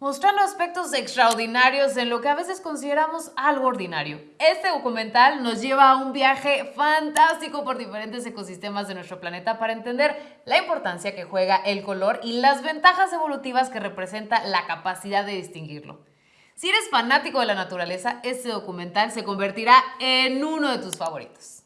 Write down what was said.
mostrando aspectos extraordinarios en lo que a veces consideramos algo ordinario. Este documental nos lleva a un viaje fantástico por diferentes ecosistemas de nuestro planeta para entender la importancia que juega el color y las ventajas evolutivas que representa la capacidad de distinguirlo. Si eres fanático de la naturaleza, este documental se convertirá en uno de tus favoritos.